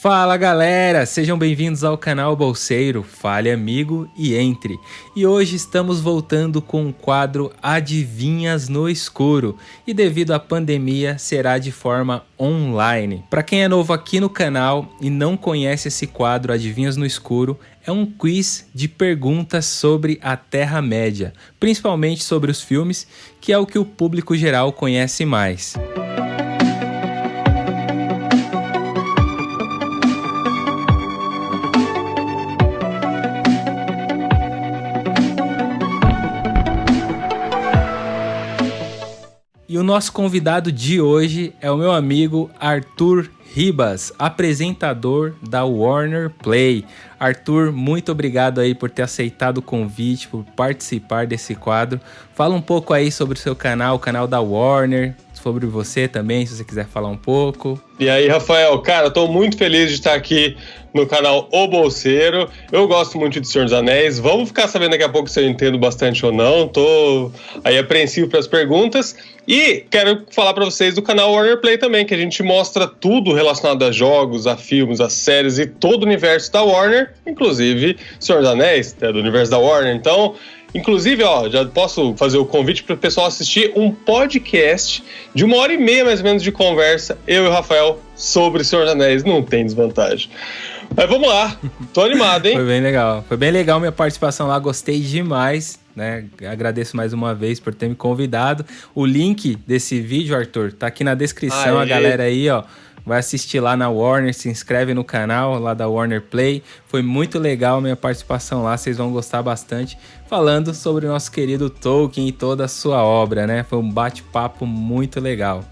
Fala galera, sejam bem-vindos ao canal Bolseiro, fale amigo e entre. E hoje estamos voltando com o quadro Adivinhas no Escuro e devido à pandemia será de forma online. Para quem é novo aqui no canal e não conhece esse quadro Adivinhas no Escuro, é um quiz de perguntas sobre a Terra-média, principalmente sobre os filmes, que é o que o público geral conhece mais. Nosso convidado de hoje é o meu amigo Arthur Ribas, apresentador da Warner Play. Arthur, muito obrigado aí por ter aceitado o convite, por participar desse quadro. Fala um pouco aí sobre o seu canal, o canal da Warner, sobre você também, se você quiser falar um pouco. E aí, Rafael, cara, tô muito feliz de estar aqui no canal O Bolseiro. Eu gosto muito de Senhor dos Anéis. Vamos ficar sabendo daqui a pouco se eu entendo bastante ou não. Tô aí apreensivo para as perguntas. E quero falar para vocês do canal Warner Play também, que a gente mostra tudo relacionado a jogos, a filmes, a séries e todo o universo da Warner, inclusive Senhor dos Anéis, é do universo da Warner. Então, Inclusive, ó, já posso fazer o convite para o pessoal assistir um podcast de uma hora e meia mais ou menos de conversa, eu e o Rafael, sobre Senhor dos Anéis. Não tem desvantagem. Mas vamos lá, tô animado, hein? Foi bem legal. Foi bem legal minha participação lá, gostei demais. Né? Agradeço mais uma vez por ter me convidado. O link desse vídeo, Arthur, tá aqui na descrição. Aê. A galera aí, ó, vai assistir lá na Warner, se inscreve no canal lá da Warner Play. Foi muito legal minha participação lá, vocês vão gostar bastante. Falando sobre o nosso querido Tolkien e toda a sua obra, né? Foi um bate-papo muito legal.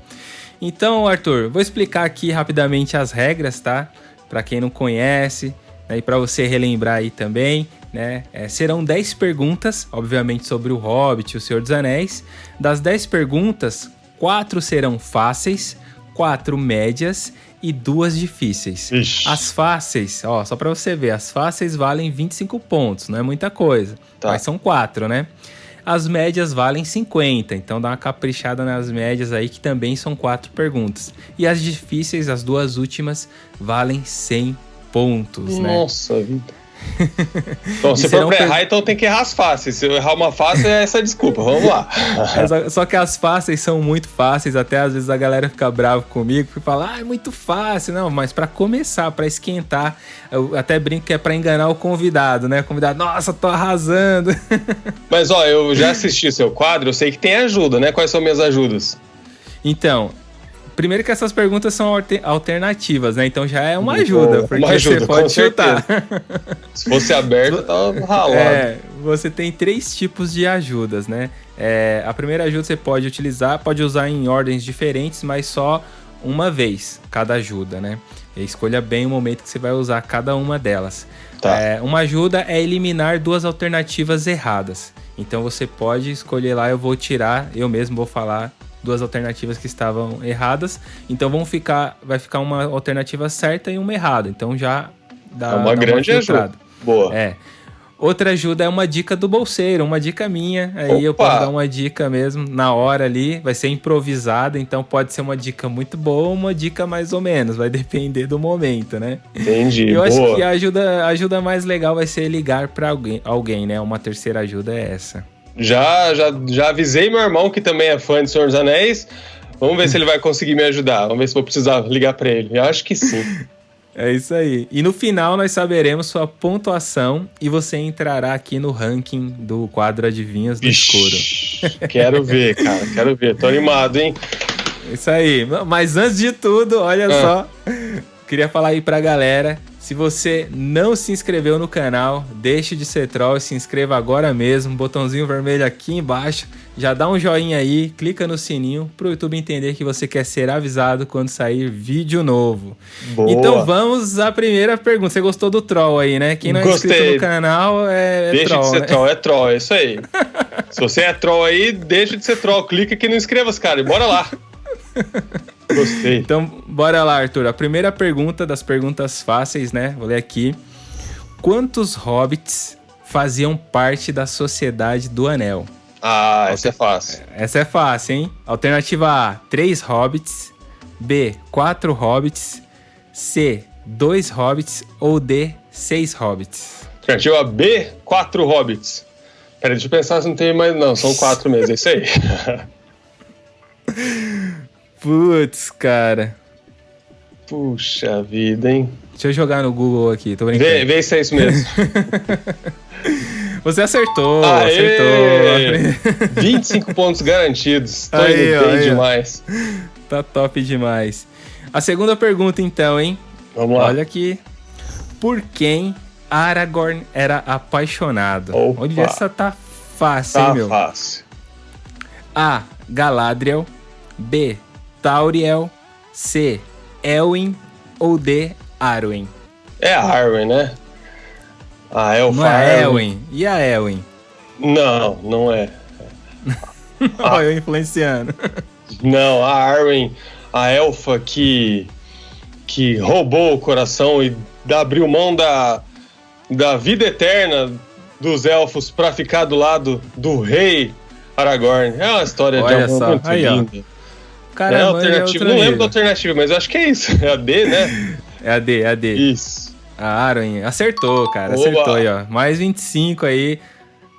Então, Arthur, vou explicar aqui rapidamente as regras, tá? Para quem não conhece, né? e para você relembrar aí também, né? É, serão 10 perguntas, obviamente, sobre o Hobbit e o Senhor dos Anéis. Das 10 perguntas, quatro serão fáceis, quatro médias e duas difíceis. Ixi. As fáceis, ó, só para você ver, as fáceis valem 25 pontos, não é muita coisa, tá. mas são quatro, né? As médias valem 50, então dá uma caprichada nas médias aí, que também são quatro perguntas. E as difíceis, as duas últimas, valem 100 pontos, Nossa, né? Nossa vida. Então, se for pra errar, então tem que errar as fáceis. Se eu errar uma fácil, é essa desculpa. Vamos lá. É, só que as fáceis são muito fáceis. Até às vezes a galera fica brava comigo e fala, ah, é muito fácil. Não, mas para começar, para esquentar, eu até brinco que é para enganar o convidado, né? O convidado, nossa, tô arrasando. Mas ó, eu já assisti seu quadro, eu sei que tem ajuda, né? Quais são minhas ajudas? Então, Primeiro que essas perguntas são alternativas, né? Então já é uma ajuda, porque uma ajuda, você pode chutar. Se fosse aberto, tava ralado. É, você tem três tipos de ajudas, né? É, a primeira ajuda você pode utilizar, pode usar em ordens diferentes, mas só uma vez cada ajuda, né? E escolha bem o momento que você vai usar cada uma delas. Tá. É, uma ajuda é eliminar duas alternativas erradas. Então você pode escolher lá, eu vou tirar, eu mesmo vou falar duas alternativas que estavam erradas. Então vão ficar, vai ficar uma alternativa certa e uma errada. Então já dá é uma dá grande uma ajuda. Boa. É. Outra ajuda é uma dica do bolseiro, uma dica minha. Aí Opa. eu posso dar uma dica mesmo na hora ali, vai ser improvisada, então pode ser uma dica muito boa uma dica mais ou menos, vai depender do momento, né? Entendi. Eu boa. acho que a ajuda, a ajuda mais legal vai ser ligar para alguém, alguém, né? Uma terceira ajuda é essa. Já, já, já avisei meu irmão, que também é fã de Senhor dos Anéis. Vamos ver se ele vai conseguir me ajudar. Vamos ver se vou precisar ligar para ele. Eu acho que sim. É isso aí. E no final nós saberemos sua pontuação e você entrará aqui no ranking do quadro Adivinhas do Ixi, Escuro. Quero ver, cara. Quero ver. Tô animado, hein? Isso aí. Mas antes de tudo, olha ah. só. Queria falar aí pra galera se você não se inscreveu no canal, deixe de ser troll e se inscreva agora mesmo. Botãozinho vermelho aqui embaixo. Já dá um joinha aí, clica no sininho para o YouTube entender que você quer ser avisado quando sair vídeo novo. Boa. Então vamos à primeira pergunta. Você gostou do troll aí, né? Quem não é Gostei. inscrito no canal é, é deixa troll. Deixa de ser né? troll, é troll, é isso aí. se você é troll aí, deixa de ser troll. Clica aqui no inscreva-se, cara, e bora lá. Gostei. Então, bora lá, Arthur. A primeira pergunta das perguntas fáceis, né? Vou ler aqui. Quantos hobbits faziam parte da Sociedade do Anel? Ah, essa é fácil. Essa é fácil, hein? Alternativa A, 3 hobbits. B, 4 hobbits. C, dois hobbits ou D, seis hobbits? Alternativa B, quatro hobbits. Peraí, deixa eu pensar se não tem mais. Não, são quatro mesmo, é isso aí. Putz, cara. Puxa vida, hein? Deixa eu jogar no Google aqui, tô brincando. Vê, vê se é isso mesmo. Você acertou, Aê! acertou. 25 pontos garantidos. Tô aí, indo bem demais. Tá top demais. A segunda pergunta, então, hein? Vamos lá. Olha aqui. Por quem Aragorn era apaixonado? Opa. Olha, essa tá fácil, tá hein, meu? fácil. A. Galadriel. B. Tauriel. C. Elwin. Ou D. Arwen? É a Arwen, né? A Elfa. Não é a Elwin. E a Elwin? Não, não é. Olha eu influenciando. Não, a Arwen, a elfa que, que roubou o coração e abriu mão da, da vida eterna dos elfos para ficar do lado do rei Aragorn. É uma história Olha de amor muito Aí, ó. Cara, é mano, alternativa. Não lembro da alternativa, mas eu acho que é isso. É a D, né? É a D, é a D. Isso. A Arwen. Acertou, cara. Oba. Acertou aí, ó. Mais 25 aí.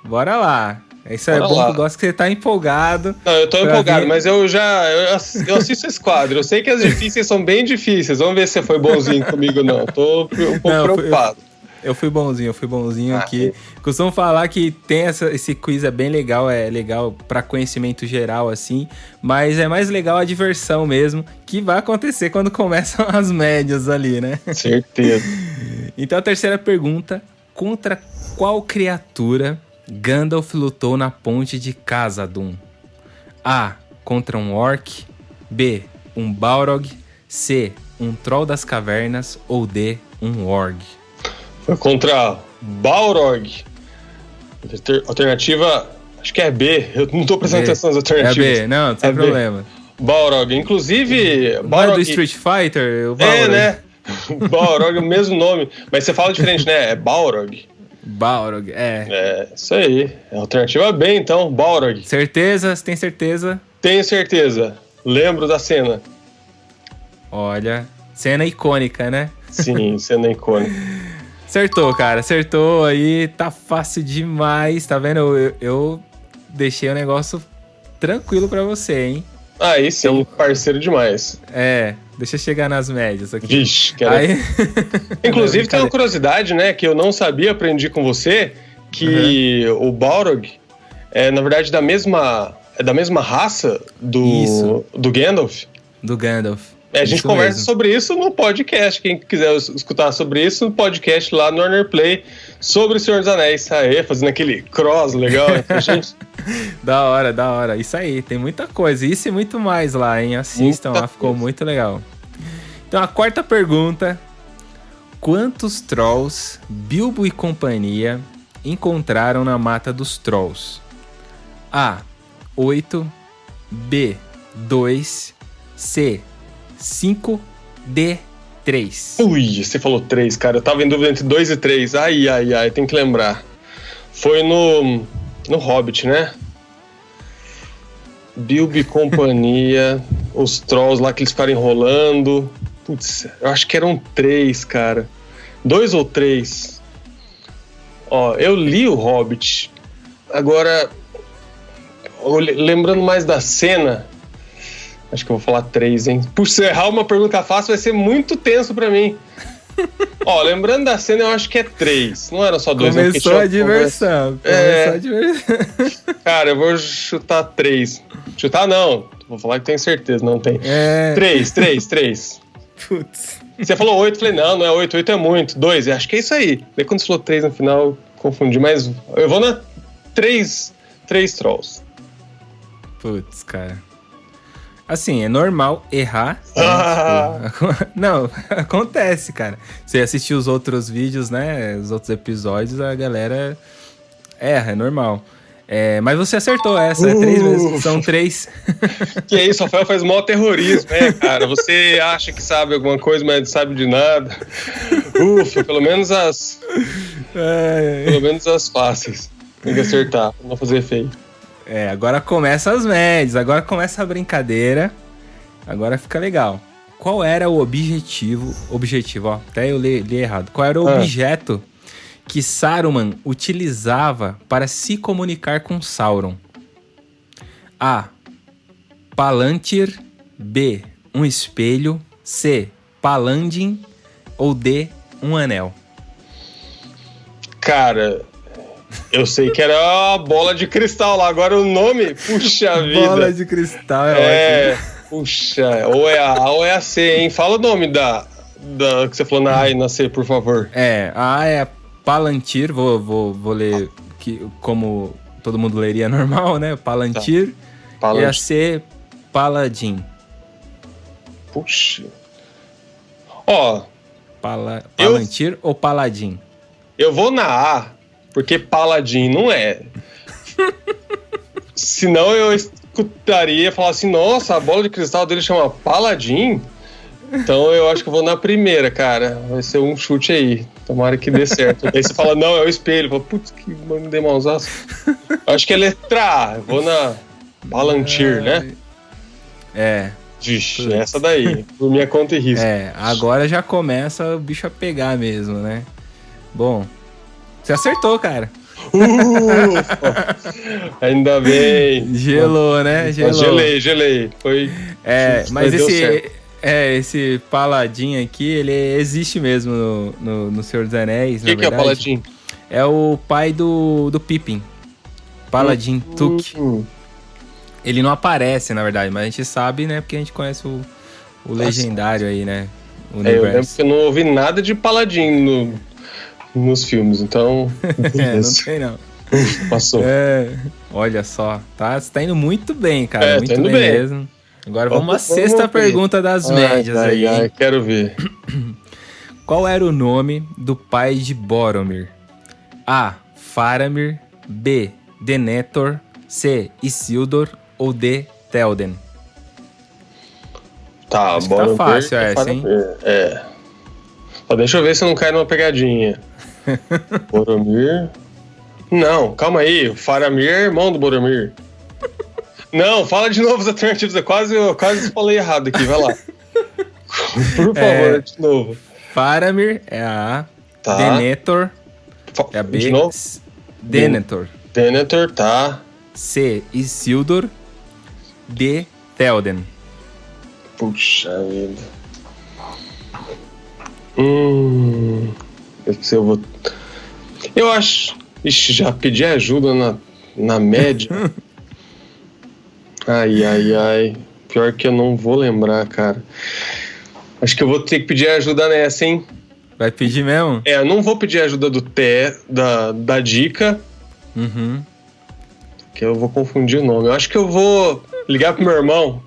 Bora lá. Isso é bom lá. que eu gosto que você tá empolgado. Não, eu tô empolgado, mas eu já eu ass- eu assisto esse quadro. Eu sei que as difíceis são bem difíceis. Vamos ver se você foi bonzinho comigo ou não. Tô um pouco Não, preocupado. Eu fui bonzinho, eu fui bonzinho Ah, aqui. Costumo falar que tem essa, esse quiz é bem legal, é legal pra conhecimento geral, assim, mas é mais legal a diversão mesmo, que vai acontecer quando começam as médias ali, né? Certeza. Então a terceira pergunta: contra qual criatura Gandalf lutou na ponte de Khazad-dûm? A. Contra um orc. B. Um Balrog. C. Um troll das cavernas. Ou D. Um org. Foi contra Balrog. Alter- Alternativa, acho que é B. Eu não tô prestando B. atenção nas É alternativas. B, não, sem É B. problema. Balrog. Inclusive, Não é Balrog. do Street Fighter? É, né? Balrog é o mesmo nome. Mas você fala diferente, né? É Balrog. Balrog, é. É, isso aí. É alternativa B, então. Balrog. Certeza? Você tem certeza? Tenho certeza. Lembro da cena. Olha, cena icônica, né? Sim, cena icônica. Acertou, cara, acertou aí, tá fácil demais, tá vendo? Eu, eu deixei o negócio tranquilo pra você, hein? Aí sim, parceiro demais. É, deixa eu chegar nas médias aqui. Vixe, quero... Aí... Inclusive, tem uma curiosidade, né, que eu não sabia, aprendi com você, que Uhum. o Balrog é, na verdade, da mesma, é da mesma raça do, Isso. do Gandalf. Do Gandalf. É, a gente Isso conversa mesmo. sobre isso no podcast. Quem quiser es- escutar sobre isso, no podcast lá no Warner Play, sobre o Senhor dos Anéis. Aê, fazendo aquele cross legal gente. Da hora, da hora. Isso aí, tem muita coisa. Isso e muito mais lá, hein? Assistam Muita lá, ficou coisa. muito legal. Então, a quarta pergunta: Quantos trolls Bilbo e companhia encontraram na mata dos trolls? A. 8. B. 2. C. 5. D. 3. Ui, você falou três, cara. Eu tava em dúvida entre dois e três. Ai, ai, ai, tem que lembrar. Foi no. No Hobbit, né? Bilbo e companhia, os trolls lá que eles ficaram enrolando. Putz, eu acho que eram três, cara. Dois ou três. Ó, eu li o Hobbit. Agora, lembrando mais da cena, acho que eu vou falar três, hein? Por se eu errar uma pergunta fácil, vai ser muito tenso pra mim. Ó, lembrando da cena, eu acho que é três. Não era só dois. não, Começou tinha a diversão. É. Começou a diversão. Cara, eu vou chutar três. Chutar não. Vou falar que tenho certeza, não tem. É. Três, três, três. Putz. Você falou oito, eu falei, não, não é oito, oito é muito. Dois, acho que é isso aí. Daí quando você falou três no final, confundi, mas eu vou na três, três trolls. Putz, cara. Assim, é normal errar. né? Ah. Tipo, Não, acontece, cara. Você assistiu os outros vídeos, né? Os outros episódios, a galera erra, é normal. É, mas você acertou essa, é três Uh. vezes. São três. Que é isso, Rafael faz mó terrorismo, né, cara? Você acha que sabe alguma coisa, mas não sabe de nada. Ufa, pelo menos as, É, pelo menos as fáceis. Tem que acertar, pra não fazer feio. É, agora começa as médias, agora começa a brincadeira. Agora fica legal. qual era o objetivo, objetivo, ó, até eu li, li errado. Qual era o ah. objeto que Saruman utilizava para se comunicar com Sauron? A. Palantir. B. Um espelho. C. Palandim. Ou D. Um anel. Cara, eu sei que era a bola de cristal lá. Agora o nome, puxa vida. Bola de cristal é, é ótimo. Puxa, ou é a A ou é a C, hein? Fala o nome da, da que você falou na A e na C, por favor. É, a A é Palantir, vou, vou, vou ler que, como todo mundo leria normal, né? Palantir. Tá. Palantir. E a C, Paladin. Puxa. Ó. Pala, Palantir eu, ou Paladin? Eu vou na A, porque Paladin não é. Senão eu escutaria falar assim: nossa, a bola de cristal dele chama Paladin. Então eu acho que eu vou na primeira, cara. Vai ser um chute aí. Tomara que dê certo. aí você fala, não, é o espelho. Fala, putz, que dei mãozaço. Acho que é letra A. Eu vou na Palantir, né? É. Vixe, essa daí. Por minha conta e risco. É, agora já começa o bicho a pegar mesmo, né? Bom, você acertou, cara. Uh, ainda bem. Gelou, né? Gelou. Gelei, gelei. Foi. É, mas esse, é, esse paladin aqui, ele existe mesmo no, no, no Senhor dos Anéis. O que, que é o paladin? É o pai do, do Pippin. Paladin uh, Tuk. Uh, ele não aparece, na verdade, mas a gente sabe, né? Porque a gente conhece o, o legendário aí, né? É, eu lembro que eu não ouvi nada de paladin no, nos filmes, então. é, não tem não. Passou. É, olha só, tá, você tá indo muito bem, cara. É, muito tá bem, bem, mesmo. Agora vamos, à sexta pergunta das ai, médias ai, aí. Ai, quero ver. Qual era o nome do pai de Boromir? A. Faramir. B. Denethor. C. Isildur. Ou D. Telden? Tá, Acho tá Boromir. Tá fácil essa, hein? É. Só deixa eu ver se eu não cai numa pegadinha. Boromir. Não, calma aí. O Faramir é irmão do Boromir. Não, fala de novo as alternativas. Eu quase, eu quase falei errado aqui. Vai lá. Por favor, é, de novo. Faramir é a A. Tá. Denethor é a B. De novo? Denethor. Denethor, tá. C. Isildur. D. Théoden. Puxa vida. Hum. Eu vou. Eu acho. Ixi, já pedi ajuda na, na média. ai, ai, ai. Pior que eu não vou lembrar, cara. Acho que eu vou ter que pedir ajuda nessa, hein? Vai pedir mesmo? É, eu não vou pedir ajuda do Té, da, da dica. Uhum. Que eu vou confundir o nome. Eu acho que eu vou ligar pro meu irmão.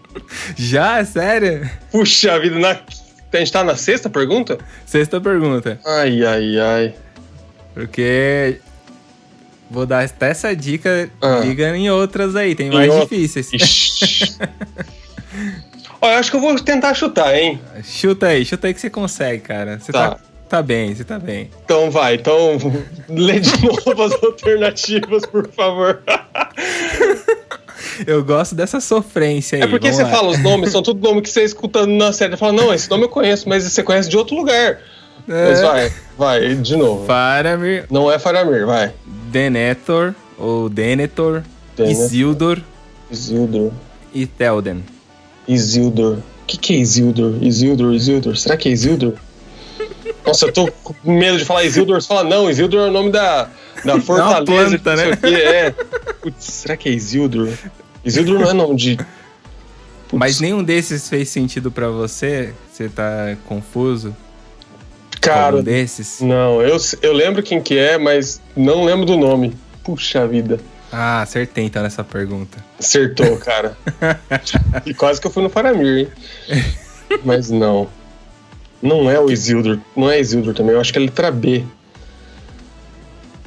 Já? Sério? Puxa vida, na a gente tá na sexta pergunta? Sexta pergunta. Ai, ai, ai. Porque. Vou dar até essa dica, ah. liga em outras aí, tem em mais difíceis. Olha, eu acho que eu vou tentar chutar, hein? Chuta aí, chuta aí que você consegue, cara. Você tá. tá, tá bem, você tá bem. Então vai, então lê de novo as alternativas, por favor. Eu gosto dessa sofrência aí. É porque você lá. fala os nomes, são tudo nome que você escuta na série. Você fala, não, esse nome eu conheço, mas você conhece de outro lugar. É. Mas vai, vai, de novo. Faramir. Não é Faramir, vai. Denethor, ou Denethor, Denethor. Isildur. Isildur. E Théoden. Isildur. O que, que é Isildur? Isildur, Isildur. Será que é Isildur? Nossa, eu tô com medo de falar Isildur. Você fala, não, Isildur é o nome da, da fortaleza. planta, né? É. Putz, será que é Isildur? Isildur não é nome de. Putz. Mas nenhum desses fez sentido para você? Você tá confuso? Cara, um desses? Não, eu, eu lembro quem que é, mas não lembro do nome. Puxa vida. Ah, acertei então nessa pergunta. Acertou, cara. e quase que eu fui no Faramir, hein? mas não. Não é o Isildur. Não é Isildur também. Eu acho que é a letra B.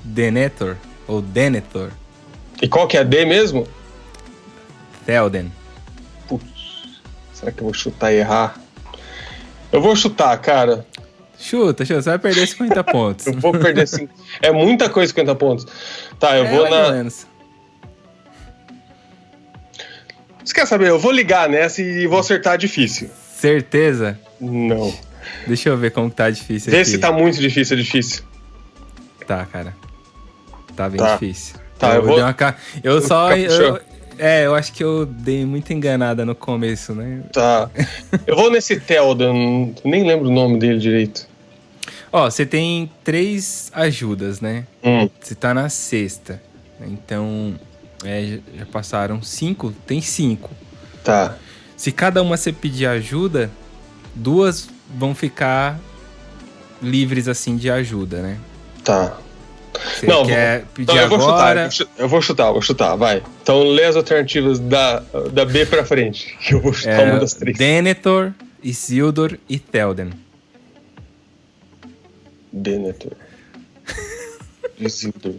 Denethor? Ou Denethor? E qual que é a D mesmo? Théoden. Putz, será que eu vou chutar e errar? Eu vou chutar, cara. Chuta, chuta, você vai perder 50 pontos. eu vou perder 50. É muita coisa 50 pontos. Tá, eu é, vou na. Menos. Você quer saber? Eu vou ligar nessa e vou acertar difícil. Certeza? Não. Deixa eu ver como tá difícil Vê aqui. se tá muito difícil, é difícil. Tá, cara. Tá bem Tá. difícil. Tá, eu vou- dei uma eu só. eu- É, eu acho que eu dei muita enganada no começo, né? Tá. Eu vou nesse Teldan, nem lembro o nome dele direito. Ó, você tem três ajudas, né? Hum, Você tá na sexta. Então, é, já- já passaram cinco? Tem cinco. tá. Se cada uma você pedir ajuda, duas vão ficar livres assim de ajuda, né? Tá. Você Não, quer eu vou chutar, agora? eu vou chu- eu vou chutar, vou chutar, vai. Então lê as alternativas da, da B pra frente, que eu vou chutar É, uma das três. Denethor, Isildur e Telden. Denethor. Isildur.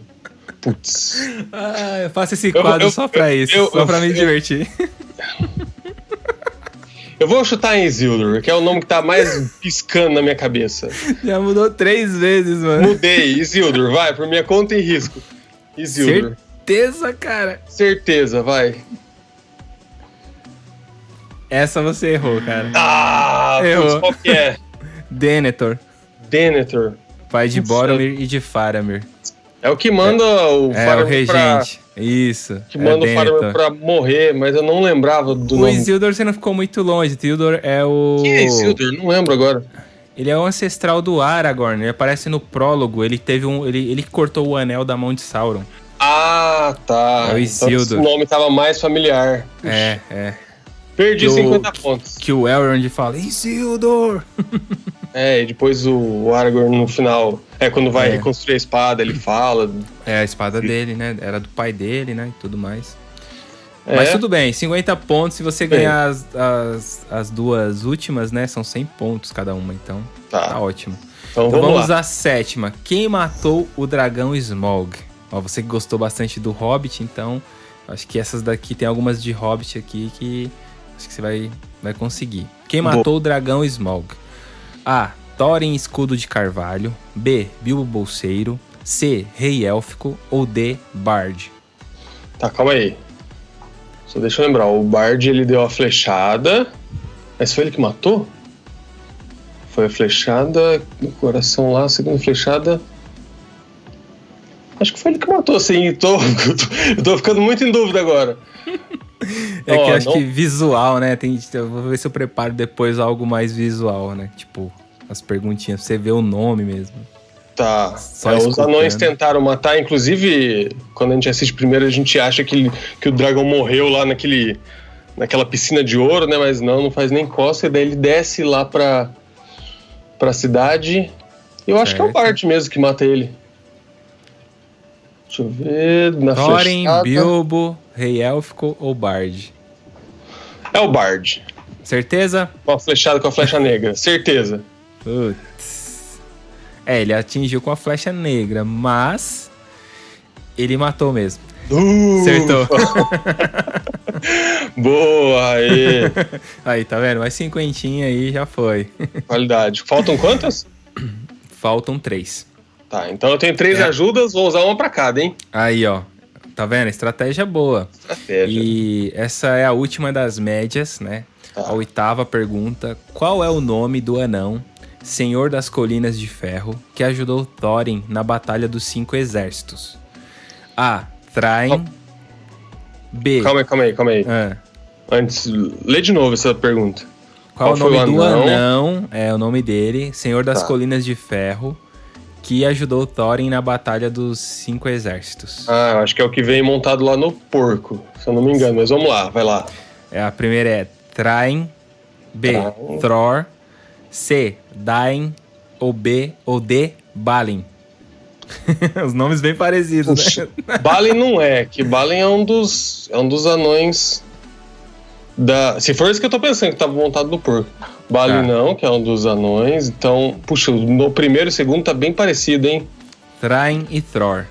Putz. Ah, eu faço esse Eu- quadro eu- só pra eu- isso, eu- só pra eu- me eu- divertir. Eu vou chutar em Isildur, que é o nome que tá mais piscando na minha cabeça. Já mudou três vezes, mano. Mudei, Isildur, vai, por minha conta e risco. Isildur. Certeza, cara. Certeza, vai. Essa você errou, cara. Ah, Errou. qual que é? Denethor, Denethor. pai de Boromir e de Faramir. É o que manda o É, o Faramir pra... regente. Isso. Que é manda o Faramir pra morrer, mas eu não lembrava do O nome. Isildur você não ficou muito longe. O Isildur é o. Quem é Isildur? Não lembro agora. Ele é o ancestral do Aragorn. Ele aparece no prólogo. Ele teve um. Ele, ele cortou o anel da mão de Sauron. Ah, tá. É o Então Isildur. esse nome tava mais familiar. É, é. Perdi Que o- 50 pontos. Que o Elrond fala, Isildur! É, e depois o, o Aragorn no final, é quando vai É. reconstruir a espada, ele fala. É a espada dele, né? Era do pai dele, né? E tudo mais. É, Mas tudo bem, 50 pontos. Se você ganhar as, as, as duas últimas, né? São 100 pontos cada uma, então tá, tá. ótimo. Então, Então vamos, vamos à sétima. Quem matou o dragão Smog? Ó, você que gostou bastante do Hobbit, então acho que essas daqui tem algumas de Hobbit aqui que acho que você vai, vai conseguir. Quem Boa. matou o dragão Smog? A. Thorin Escudo de Carvalho. B. Bilbo Bolseiro. C. Rei Élfico. Ou D. Bard. Tá, calma aí. Só deixa eu lembrar. O Bard ele deu a flechada. Mas foi ele que matou? Foi a flechada no coração lá, a segunda flechada. Acho que foi ele que matou, assim. Tô, eu tô ficando muito em dúvida agora. É que Ó, eu acho não- que visual, né? Tem, vou ver se eu preparo depois algo mais visual, né? Tipo, as perguntinhas, pra você ver o nome mesmo. Tá. Só É, os anões tentaram matar, inclusive, quando a gente assiste primeiro, a gente acha que, que o dragão morreu lá naquele, naquela piscina de ouro, né? Mas não, não faz nem costa, e daí ele desce lá pra, pra cidade. Eu acho que é o Certo. Bart mesmo que mata ele. Deixa eu ver. Na Thorin, flechada. Bilbo, Rei Élfico ou Bard? É o Bard. Certeza? Com a flechada com a flecha negra. Certeza. Putz. É, ele atingiu com a flecha negra, mas ele matou mesmo. Uh, Acertou. Boa, aí. Aí, tá vendo? Mais cinquentinha aí já foi. Qualidade. Faltam quantas? Faltam três. Tá, então eu tenho três É. ajudas, vou usar uma pra cada, hein? Aí, ó. Tá vendo? Estratégia boa. Estratégia. E essa é a última das médias, né? Tá. A oitava pergunta: Qual é o nome do anão, senhor das colinas de ferro, que ajudou Thorin na Batalha dos Cinco Exércitos? A. Thrain. B. Calma aí, calma aí, calma aí. Ah, Antes, lê de novo essa pergunta. qual, Qual o foi nome o do anão? anão? É o nome dele, senhor das Tá. colinas de ferro, que ajudou Thorin na Batalha dos Cinco Exércitos. Ah, eu acho que é o que vem montado lá no porco, se eu não me engano. Mas vamos lá, vai lá. É, a primeira é Thrain, B. Thrain. Thror, C. Dain, ou B. ou D. Balin. Os nomes bem parecidos, Puxa, né? Balin não é, que Balin é um dos, é um dos anões da... Se for isso que eu tô pensando, que tava montado no porco. Balin Tá. não, que é um dos anões. Então, puxa, no primeiro e segundo tá bem parecido, hein? Thrain e Thror.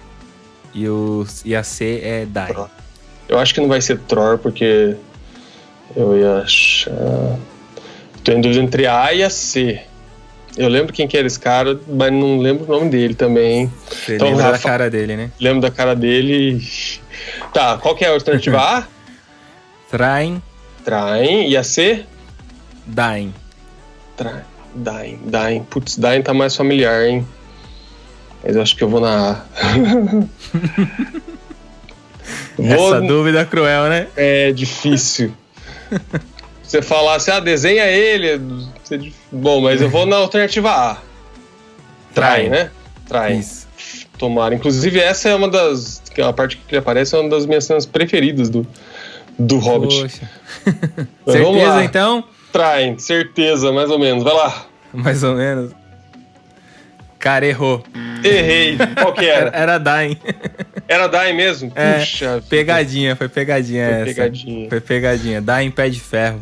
E, o, e a C é Dain. Thror. Eu acho que não vai ser Thor, porque eu ia achar... Tô em dúvida entre a e a C. Eu lembro quem que era esse cara, mas não lembro o nome dele também? Você Então, lembra da Rafa- cara dele, né? Lembro da cara dele. Tá, qual que é a alternativa A? Thrain, Traem. E a C? Dain. Dain, Dain. Putz, Dain tá mais familiar, hein? Mas eu acho que eu vou na A. Essa dúvida cruel, né? É difícil. Você falar assim, ah, desenha ele. Bom, mas eu vou na alternativa A. Trai, né? Trai. Isso. Tomara. Inclusive, essa é uma das. A parte que ele aparece é uma das minhas cenas preferidas do, do Hobbit. Poxa. certeza, então? Traem, certeza, mais ou menos. Vai lá. Mais ou menos. Cara, errou. Errei. Qual que era? Era Dain. Era Dain mesmo? É, Puxa. Pegadinha, foi pegadinha foi essa. Pegadinha. Foi pegadinha. Dain pé de ferro.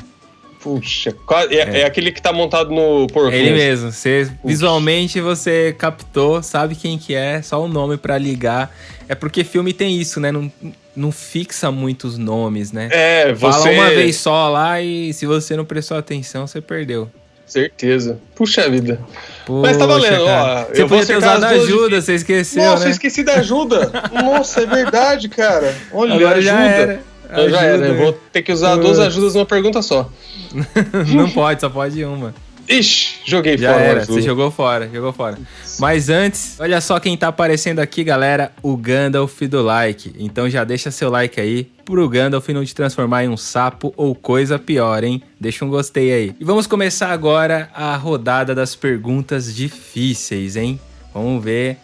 Puxa, é, é. é, aquele que tá montado no porco. Ele mesmo. Você, visualmente você captou, sabe quem que é, só o nome para ligar. É porque filme tem isso, né? Não, não fixa muitos nomes, né? É, você... Fala uma vez só lá e se você não prestou atenção, você perdeu. Certeza. Puxa vida. Poxa, Mas tá valendo, ó. Você eu podia ter usado ajuda, você esqueceu, Nossa, né? eu esqueci da ajuda. Nossa, é verdade, cara. Olha, Agora ajuda. Era. Ajuda, já era. Eu vou ter que usar duas ajudas numa pergunta só. não pode, só pode uma. Ixi, joguei Já fora. Era, você jogou fora, jogou fora. Mas antes, olha só quem tá aparecendo aqui, galera, o Gandalf do like. Então já deixa seu like aí pro Gandalf não te transformar em um sapo ou coisa pior, hein? Deixa um gostei aí. E vamos começar agora a rodada das perguntas difíceis, hein? Vamos ver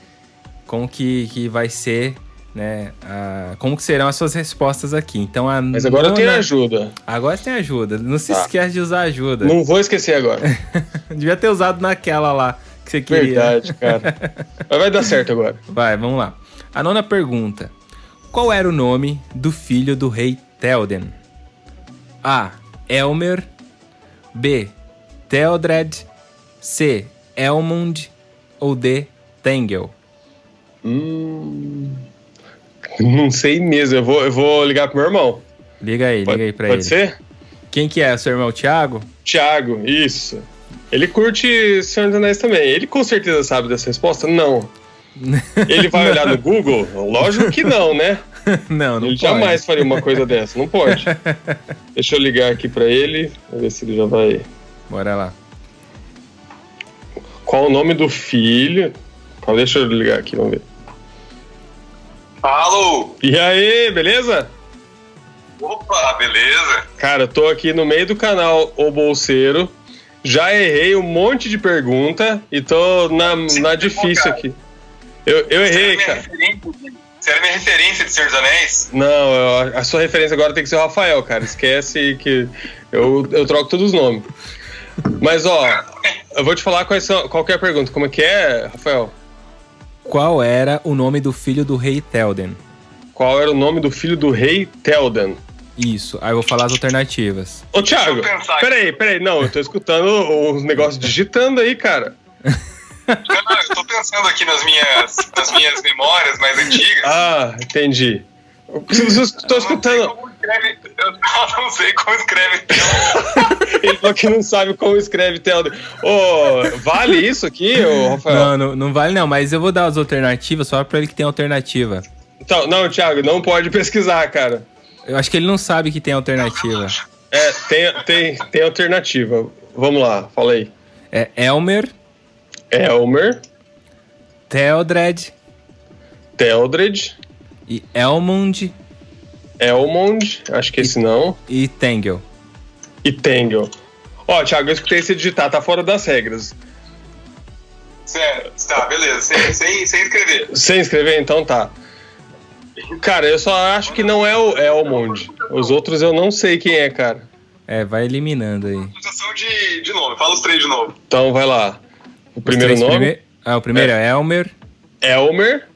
como que, que vai ser né? A, como que serão as suas respostas aqui. Então a Mas agora nona... tem ajuda. Agora tem ajuda. Não se tá. esquece de usar ajuda. Não vou esquecer agora. Devia ter usado naquela lá que você queria. Verdade, cara. Mas vai dar certo agora. Vai, vamos lá. A nona pergunta. Qual era o nome do filho do rei Théoden? A. Elmer B. Theodred C. Elmund ou D. Tengel? Hum... Não sei mesmo. Eu vou, eu vou ligar pro meu irmão. Liga aí, pode, liga aí pra pode ele. Pode ser? Quem que é? Seu irmão Thiago? Thiago, isso. Ele curte Senhor dos Anéis também. Ele com certeza sabe dessa resposta? Não. Ele vai olhar no Google? Lógico que não, né? Não, não Ele pode. jamais faria uma coisa dessa. Não pode. Deixa eu ligar aqui pra ele. Ver se ele já vai. Bora lá. Qual o nome do filho? Deixa eu ligar aqui, vamos ver. Alô! E aí, beleza? Opa, beleza? Cara, eu tô aqui no meio do canal O Bolseiro. Já errei um monte de pergunta e tô na, na difícil aqui. Eu, eu errei, cara. Você era minha referência de Senhor dos Anéis? Não, eu, a sua referência agora tem que ser o Rafael, cara. Esquece que eu, eu troco todos os nomes. Mas, ó, eu vou te falar quais são, qual é a pergunta. Como é que é, Rafael? Qual era o nome do filho do rei Telden? Qual era o nome do filho do rei Telden? Isso, aí eu vou falar as alternativas. Ô, Thiago, peraí, peraí, não, eu tô escutando os negócios digitando aí, cara. Não, não, eu tô pensando aqui nas minhas, nas minhas memórias mais antigas. Ah, entendi. Estou escutando. Escreve, eu não sei como escreve Ele falou que não sabe como escreve Telden. Ô, vale isso aqui, ô, Rafael? Não, não, não, vale não, mas eu vou dar as alternativas só pra ele que tem alternativa. Então, não, Thiago, não pode pesquisar, cara. Eu acho que ele não sabe que tem alternativa. É, tem, tem, tem alternativa. Vamos lá, fala aí. É Elmer. Elmer. Theodred. Theodred. E Elmond. Elmond, acho que e, esse não. E Tengel. E Tengel. Ó, Thiago, eu escutei você digitar, tá fora das regras. Certo, tá, beleza. Sem, sem, sem escrever. Sem escrever, então tá. Cara, eu só acho que não é o Elmond. Os outros eu não sei quem é, cara. É, vai eliminando aí. De, de nome, fala os três de novo. Então vai lá. O primeiro nome. Prime... Ah, o primeiro é, é Elmer. Elmer.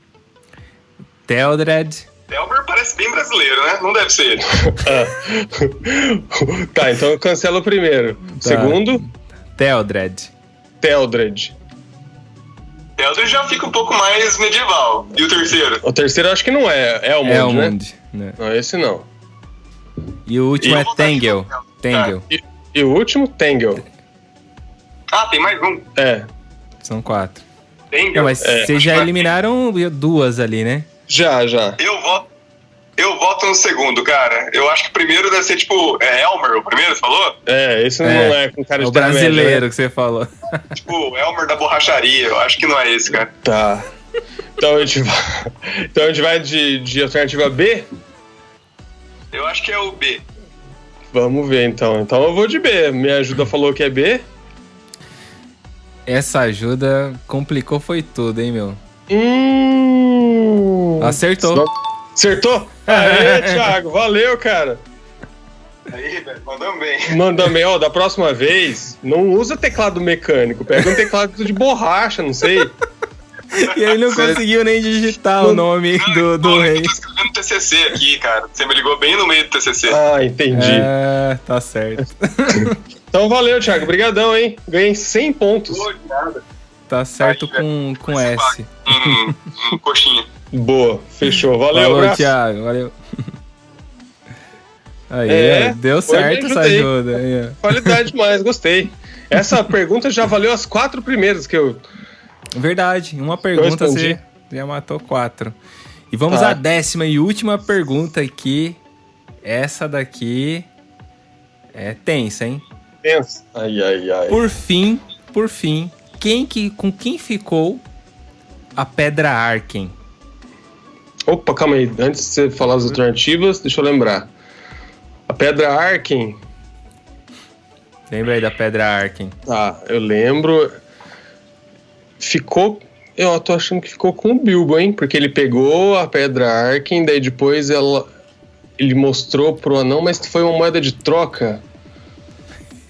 Theodred. Elmer parece bem brasileiro, né? Não deve ser ele. tá, então cancela o primeiro. Tá. Segundo? Theodred. Theodred. Theodred já fica um pouco mais medieval. E o terceiro? O terceiro eu acho que não é. É Elmond, Elmond né? né? Não, esse não. E o último e... é Tengel. Tengel. Tá. E, e, o último, Tengel. Ah, tem mais um. É. São quatro. Tengel. Não, mas é. vocês já eliminaram duas ali, né? Já, já. Eu voto, eu voto no segundo, cara. Eu acho que o primeiro deve ser tipo. É Elmer, o primeiro, você falou? É, esse não é, com cara É de o média, brasileiro né? que você falou. Tipo, Elmer da borracharia. Eu acho que não é esse, cara. Tá. Então a gente vai, então a gente vai de, de alternativa B? Eu acho que é o B. Vamos ver então. Então eu vou de B. Minha ajuda falou que é B. Essa ajuda complicou foi tudo, hein, meu? Hum. Acertou. Acertou? Aê, Thiago. Valeu, cara. Aí, velho, mandamos bem. Manda bem, ó, da próxima vez, não usa teclado mecânico, pega um teclado de borracha, não sei. E ele não conseguiu nem digitar o nome do, do Pô, rei. Eu tô escrevendo TCC aqui, cara. Você me ligou bem no meio do TCC. Ah, entendi. É, tá certo. Então valeu, Thiago. Obrigadão, hein? Ganhei 100 pontos. Pô, de nada. Tá certo Aí, com, com S. Hum, hum, coxinha. Boa, fechou. Valeu, Falou, abraço. Thiago. Valeu. Aí, É, deu certo essa ajuda. Aí. Qualidade demais, gostei. Essa pergunta já valeu as quatro primeiras que eu. Verdade, uma pergunta você já matou quatro. E vamos Tá. à décima e última pergunta aqui. Essa daqui é tensa, hein? Pensa. Ai, ai, ai. Por fim, por fim, quem que, com quem ficou a Pedra Arken? Opa, calma aí. Antes de você falar as alternativas, deixa eu lembrar. A pedra Arken. Lembra aí da Pedra Arken? Tá, eu lembro. Ficou. Eu tô achando que ficou com o Bilbo, hein? Porque ele pegou a pedra Arken, daí depois ela. Ele mostrou pro anão, mas foi uma moeda de troca.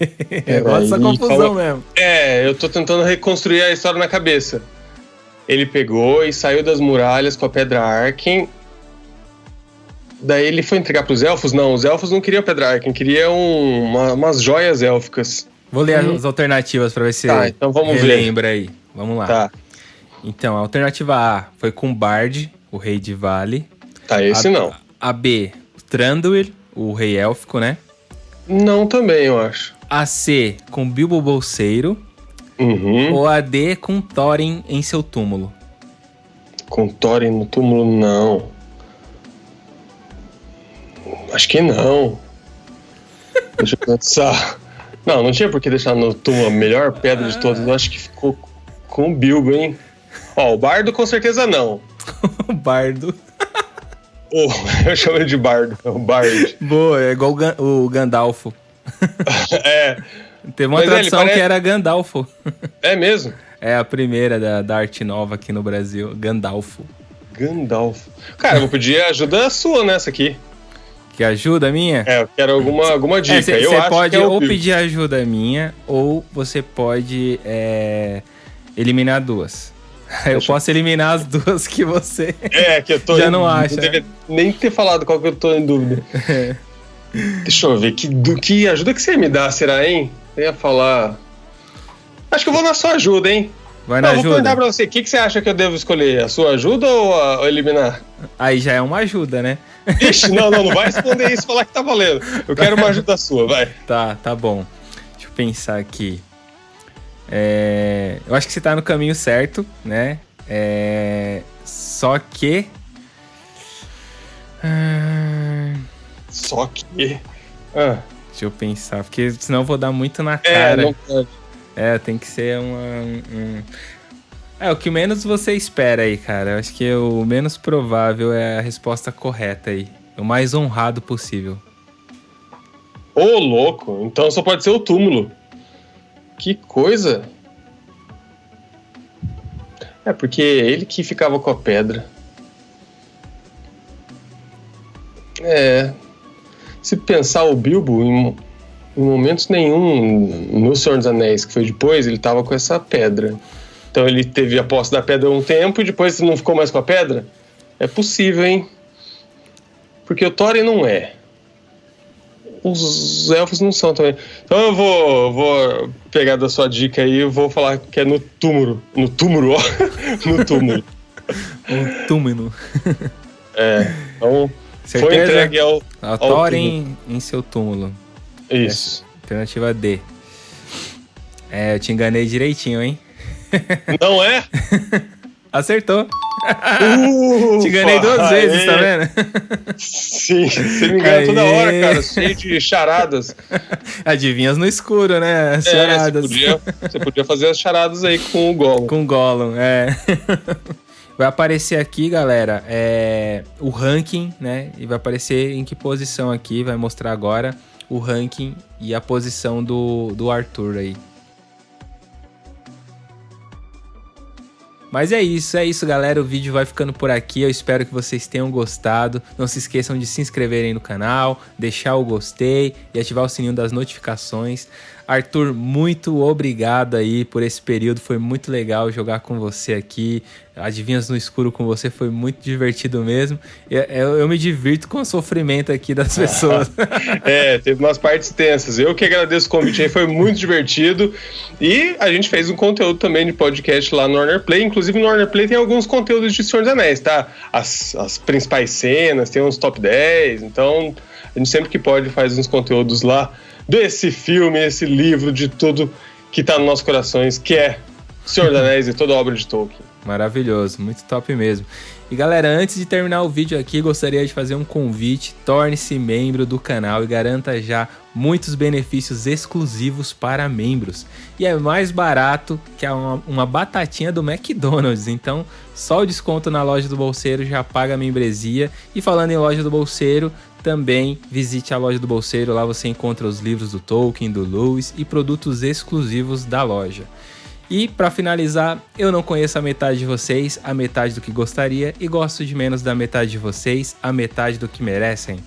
Dessa aí, confusão fala- mesmo. É, eu tô tentando reconstruir a história na cabeça. Ele pegou e saiu das muralhas com a pedra Arken. Daí ele foi entregar pros elfos? Não, os elfos não queriam a pedra Arken, queriam uma- umas joias élficas. Vou ler as alternativas pra ver se Hum. Tá, então vamos ver. relembra aí. Vamos lá. Tá, Então, a alternativa A foi com Bard, o rei de Vale. tá, esse a, não. A B, Thranduil, o rei élfico, né? Não também, eu acho. A C, com Bilbo Bolseiro. Uhum. Ou a D, com Thorin em seu túmulo. Com Thorin no túmulo, não. Acho que não. Deixa eu pensar. Não, não tinha por que deixar no túmulo a melhor pedra de todas. Eu acho que ficou com o Bilbo, hein? Ó, o Bardo com certeza não. o Bardo. Oh, eu chamo ele de Bardo. É o Bard. Boa, é igual o, Gan- o Gandalfo. É, Teve uma ele tradução parece- que era Gandalfo. é mesmo? É a primeira da, da arte nova aqui no Brasil, Gandalfo. Gandalf. Cara, eu vou pedir ajuda sua nessa aqui. Que ajuda minha? É, eu quero alguma, alguma dica. Você eu acho pode que é ou pedir ajuda minha, ou você pode é, eliminar duas. Eu Deixa eu- posso eliminar as duas que você. É, que eu tô. Já não acha, né? devia nem ter falado qual que eu tô em dúvida. Deixa eu ver, que, do, que ajuda que você ia me dá, será, hein? Eu ia falar. Acho que eu vou na sua ajuda, hein? Vai Não, na eu vou perguntar ajuda? pra você, o que, que você acha que eu devo escolher? A sua ajuda ou a, ou eliminar? Aí já é uma ajuda, né? Ixi, não, não, não vai responder isso e falar que tá valendo. Eu quero uma ajuda sua, vai. Tá, tá bom. Deixa eu pensar aqui. É, eu acho que você tá no caminho certo, né? É, Só que. Ah, Só que. Ah, Deixa eu pensar, porque senão eu vou dar muito na é, cara. pode. É, tem que ser uma. um- É, o que menos você espera aí, cara. Eu acho que o menos provável é a resposta correta aí. O mais honrado possível. Ô, louco, então só pode ser o túmulo. Que coisa. É, porque ele que ficava com a pedra. É. Se pensar o Bilbo, em, em momentos nenhum no Senhor dos Anéis, que foi depois, ele tava com essa pedra. Então ele teve a posse da pedra um tempo e depois não ficou mais com a pedra? É possível, hein? Porque o Thorin não é. Os elfos não são também. Então eu vou, vou pegar da sua dica aí e vou falar que é no túmulo. No túmulo, ó. no túmulo. Um túmulo. É. Então foi Certeza? entregue ao. Ao Thorin em seu túmulo. Isso. Alternativa D. É, eu te enganei direitinho, hein? Não é? Acertou. Uh, Te ganhei duas vezes, tá vendo? Sim, você me engana toda hora, cara, cheio de charadas. Adivinhas no escuro, né? As charadas. É, você, podia, você podia fazer as charadas aí com o Gollum. Com o Gollum, é. Vai aparecer aqui, galera, é, o ranking, né? E vai aparecer em que posição aqui, vai mostrar agora o ranking e a posição do, do Arthur aí. Mas é isso, é isso, galera. O vídeo vai ficando por aqui. Eu espero que vocês tenham gostado. Não se esqueçam de se inscreverem no canal, deixar o gostei e ativar o sininho das notificações. Arthur, muito obrigado aí por esse período. Foi muito legal jogar com você aqui. Adivinhas no escuro com você foi muito divertido mesmo. Eu, eu, eu me divirto com o sofrimento aqui das pessoas. é, teve umas partes tensas. Eu que agradeço o convite aí, foi muito divertido. E a gente fez um conteúdo também de podcast lá no Warner Play. Inclusive no Warner Play tem alguns conteúdos de Senhor dos Anéis, tá? As, as principais cenas, tem uns top 10. Então a gente sempre que pode faz uns conteúdos lá desse filme, esse livro, de tudo que está nos nossos corações, que é Senhor dos Anéis e toda a obra de Tolkien. Maravilhoso, muito top mesmo. E galera, antes de terminar o vídeo aqui, gostaria de fazer um convite. Torne-se membro do canal e garanta já muitos benefícios exclusivos para membros. E é mais barato que uma, uma batatinha do McDonald's. Então, só o desconto na loja do Bolseiro já paga a membresia. E falando em loja do Bolseiro, também visite a loja do Bolseiro. Lá você encontra os livros do Tolkien, do Lewis e produtos exclusivos da loja. E para finalizar, eu não conheço a metade de vocês, a metade do que gostaria, e gosto de menos da metade de vocês, a metade do que merecem.